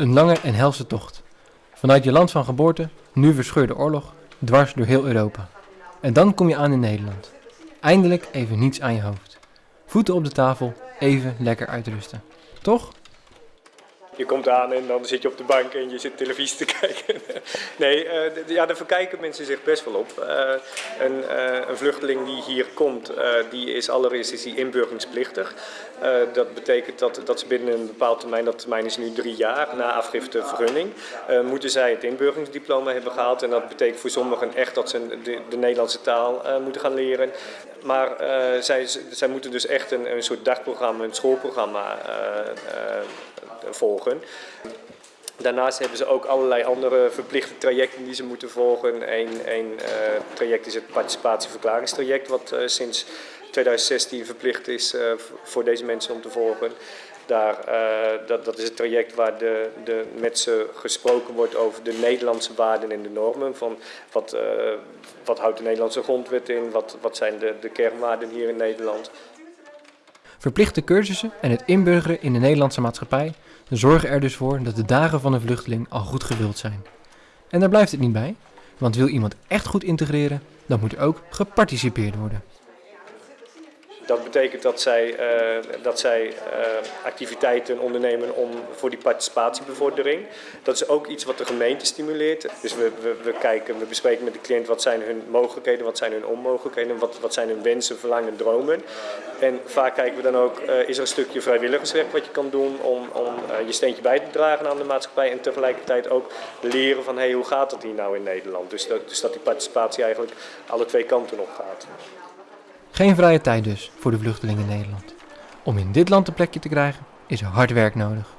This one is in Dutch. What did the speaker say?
Een lange en helse tocht. Vanuit je land van geboorte, nu verscheurde oorlog, dwars door heel Europa. En dan kom je aan in Nederland. Eindelijk even niets aan je hoofd. Voeten op de tafel, even lekker uitrusten. Toch? Je komt aan en dan zit je op de bank en je zit televisie te kijken. nee, uh, ja, daar verkijken mensen zich best wel op. Uh, een, uh, een, vluchteling die hier komt, die is allereerst is die inburgeringsplichtig. dat betekent dat, dat ze binnen een bepaald termijn, dat termijn is nu drie jaar, na afgifte vergunning, moeten zij het inburgeringsdiploma hebben gehaald. En dat betekent voor sommigen echt dat ze de, de Nederlandse taal moeten gaan leren. Maar zij, zij moeten dus echt een, een soort dagprogramma, een schoolprogramma volgen. Daarnaast hebben ze ook allerlei andere verplichte trajecten die ze moeten volgen. Eén uh, traject is het participatieverklaringstraject, wat uh, sinds 2016 verplicht is uh, voor deze mensen om te volgen. Daar, dat, dat is het traject waar de, de, met ze gesproken wordt over de Nederlandse waarden en de normen. Van wat, wat houdt de Nederlandse grondwet in, wat, wat zijn de, de kernwaarden hier in Nederland. Verplichte cursussen en het inburgeren in de Nederlandse maatschappij zorgen er dus voor dat de dagen van een vluchteling al goed gevuld zijn. En daar blijft het niet bij, want wil iemand echt goed integreren, dan moet er ook geparticipeerd worden. Dat betekent dat zij, uh, dat zij uh, activiteiten ondernemen om, voor die participatiebevordering. Dat is ook iets wat de gemeente stimuleert. Dus we, we, we, kijken, we bespreken met de cliënt wat zijn hun mogelijkheden, wat zijn hun onmogelijkheden, wat, wat zijn hun wensen, verlangen, dromen. En vaak kijken we dan ook, uh, is er een stukje vrijwilligerswerk wat je kan doen om, om je steentje bij te dragen aan de maatschappij. En tegelijkertijd ook leren van hey, hoe gaat het hier nou in Nederland. Dus dat, dus dat die participatie eigenlijk alle twee kanten op gaat. Geen vrije tijd dus voor de vluchtelingen in Nederland. Om in dit land een plekje te krijgen is hard werk nodig.